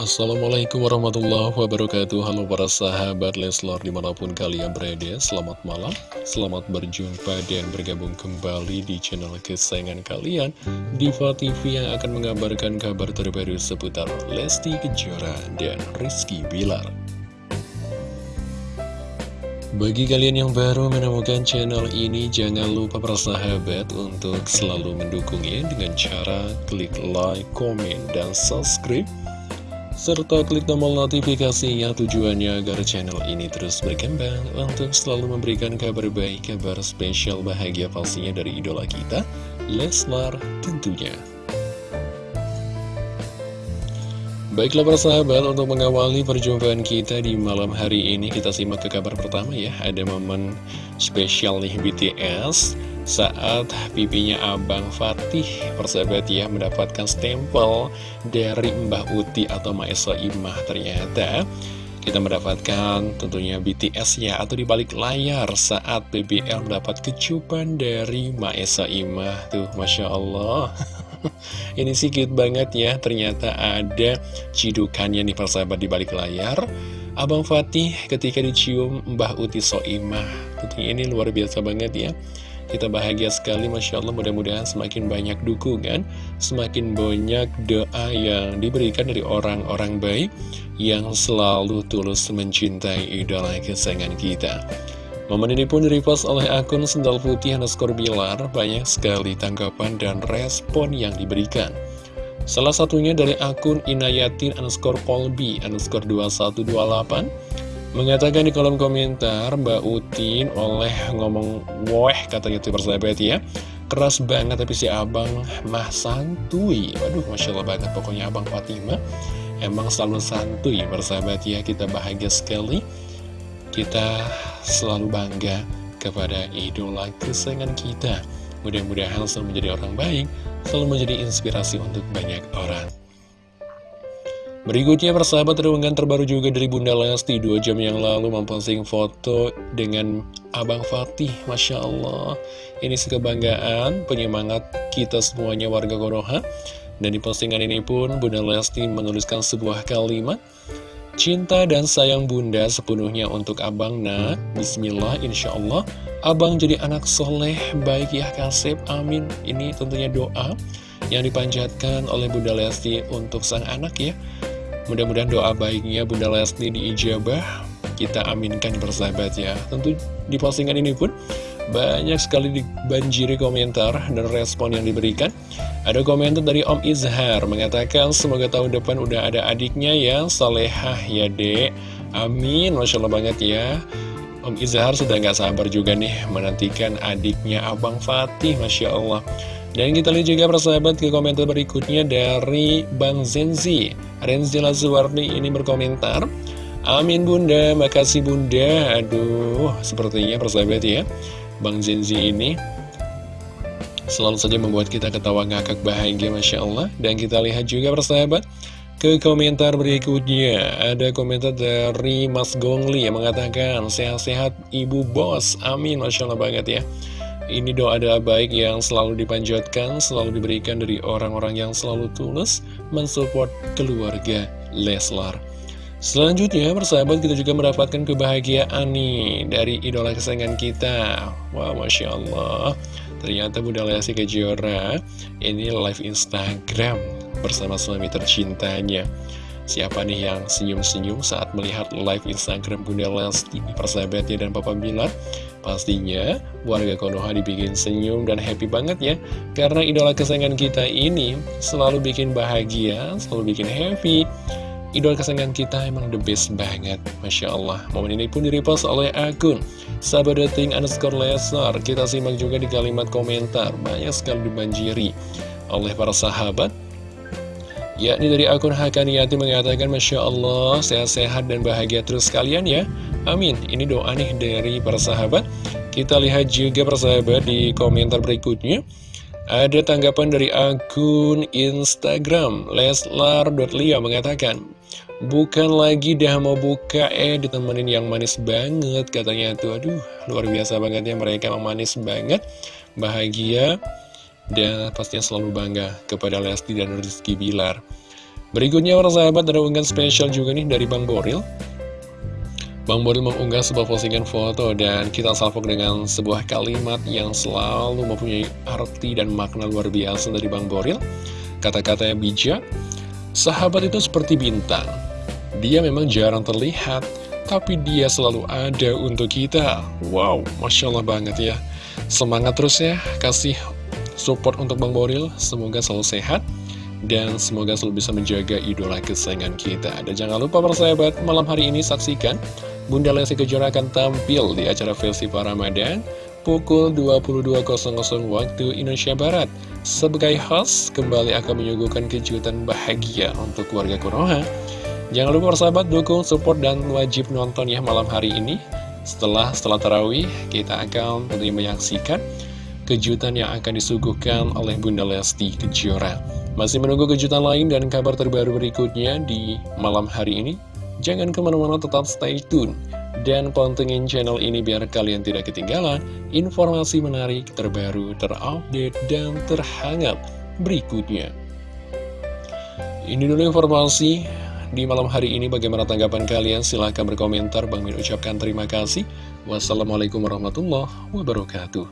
Assalamualaikum warahmatullahi wabarakatuh. Halo para sahabat Leslar di mana pun kalian berada Selamat malam, selamat berjumpa dan bergabung kembali di channel kesayangan kalian Diva TV yang akan mengabarkan kabar terbaru seputar Lesti Kejora dan Rizky Bilar. Bagi kalian yang baru menemukan channel ini, jangan lupa para sahabat untuk selalu mendukungnya dengan cara klik like, komen, dan subscribe serta klik tombol notifikasinya tujuannya agar channel ini terus berkembang untuk selalu memberikan kabar baik, kabar spesial bahagia pastinya dari idola kita, Leslar tentunya. Baiklah para sahabat, untuk mengawali perjumpaan kita di malam hari ini, kita simak ke kabar pertama ya. Ada momen spesial nih BTS saat pipinya Abang Fatih persahabat ya mendapatkan stempel dari Mbah Uti atau Maesa Imah. Ternyata kita mendapatkan tentunya BTS ya atau di balik layar saat BBL mendapat kecupan dari Maesa Imah. Tuh Masya Allah. Ini sih cute banget ya ternyata ada cidukannya nih persahabat di balik layar. Abang Fatih ketika dicium Mbah Uti Soimah. Tentunya ini luar biasa banget ya kita bahagia sekali, Masya Allah, mudah-mudahan semakin banyak dukungan, semakin banyak doa yang diberikan dari orang-orang baik yang selalu tulus mencintai idola kesayangan kita. Momen ini pun direpost oleh akun Sendal Putih underscore Bilar, banyak sekali tanggapan dan respon yang diberikan. Salah satunya dari akun Inayatin underscore Polbi underscore 2128, Mengatakan di kolom komentar Mbak Utin oleh ngomong Wah katanya tuh persahabat ya. Keras banget tapi si abang mah santuy. Waduh Masya Allah banget pokoknya abang Fatima. Emang selalu santuy persahabat ya Kita bahagia sekali. Kita selalu bangga kepada idola kesayangan kita. Mudah-mudahan selalu menjadi orang baik Selalu menjadi inspirasi untuk banyak orang Berikutnya persahabat terunggahan terbaru juga dari Bunda Lesti Dua jam yang lalu memposting foto dengan Abang Fatih Masya Allah. Ini sekebanggaan penyemangat kita semuanya warga Konoha Dan di postingan ini pun Bunda Lesti menuliskan sebuah kalimat Cinta dan sayang bunda sepenuhnya untuk abang nak. Bismillah insya Allah. Abang jadi anak soleh baik ya kasep amin. Ini tentunya doa yang dipanjatkan oleh Bunda Lesti untuk sang anak ya Mudah-mudahan doa baiknya Bunda Lesti diijabah Kita aminkan bersahabat ya Tentu di postingan ini pun banyak sekali dibanjiri komentar dan respon yang diberikan. Ada komentar dari Om Izhar Mengatakan semoga tahun depan udah ada adiknya yang salehah ya dek. Amin Masya Allah banget ya. Om Izhar sudah nggak sabar juga nih menantikan adiknya Abang Fatih Masya Allah dan kita lihat juga persahabat ke komentar berikutnya dari Bang Zenzi. Renzi Lazuardi ini berkomentar Amin bunda, makasih bunda. Aduh, sepertinya persahabat ya Bang Zenzi ini Selalu saja membuat kita ketawa ngakak bahagia Masya Allah. Dan kita lihat juga persahabat Ke komentar berikutnya. Ada komentar dari Mas Gongli yang mengatakan Sehat-sehat ibu bos. Amin Masya Allah banget ya ini doa-doa baik yang selalu dipanjatkan, selalu diberikan dari orang-orang yang selalu tulus mensupport keluarga Leslar. Selanjutnya, persahabat kita juga mendapatkan kebahagiaan nih dari idola kesayangan kita. Wah, Masya Allah. Ternyata Bunda Lesti Kejora ini live Instagram bersama suami tercintanya. Siapa nih yang senyum-senyum saat melihat live Instagram Bunda Lesti, persahabatnya dan Papa Bilar? Pastinya warga Konoha dibikin senyum dan happy banget ya. Karena idola kesayangan kita ini selalu bikin bahagia, selalu bikin happy. Idola kesayangan kita emang the best banget Masya Allah. Momen ini pun direpost oleh akun Sahabat underscore lesar. Kita simak juga di kalimat komentar. Banyak sekali dibanjiri oleh para sahabat yakni dari akun Hakaniati mengatakan Masya Allah sehat-sehat dan bahagia terus kalian ya. Amin. Ini doa nih dari para sahabat. Kita lihat juga persahabat di komentar berikutnya. Ada tanggapan dari akun Instagram Leslar.lia mengatakan Bukan lagi dah mau buka eh ditemenin yang manis banget katanya tuh. Aduh luar biasa banget ya mereka manis banget Bahagia dan pastinya selalu bangga kepada Lesti dan Rizky Bilar. Berikutnya para sahabat ada unggahan spesial juga nih dari Bang Boril. Bang Boril mengunggah sebuah postingan foto dan kita salvok dengan sebuah kalimat yang selalu mempunyai arti dan makna luar biasa dari Bang Boril. Kata-kata yang bijak Sahabat itu seperti bintang. Dia memang jarang terlihat Tapi dia selalu ada untuk kita. Wow, Masya Allah banget ya. Semangat terus ya Kasih support untuk Bang Boril Semoga selalu sehat dan semoga selalu bisa menjaga idola kesayangan kita. Dan jangan lupa persahabat, malam hari ini saksikan Bunda Lesti Kejora akan tampil di acara Festival Ramadan pukul 22.00 waktu Indonesia Barat. Sebagai host, kembali akan menyuguhkan kejutan bahagia untuk keluarga Konoha. Jangan lupa persahabat dukung, support, dan wajib nonton ya malam hari ini. Setelah setelah tarawih, kita akan menyaksikan kejutan yang akan disuguhkan oleh Bunda Lesti Kejora. Masih menunggu kejutan lain dan kabar terbaru berikutnya di malam hari ini? Jangan ke mana-mana tetap stay tune dan pantengin channel ini biar kalian tidak ketinggalan informasi menarik terbaru, terupdate, dan terhangat berikutnya. Ini dulu informasi di malam hari ini bagaimana tanggapan kalian silahkan berkomentar Bang Min ucapkan terima kasih wassalamualaikum warahmatullahi wabarakatuh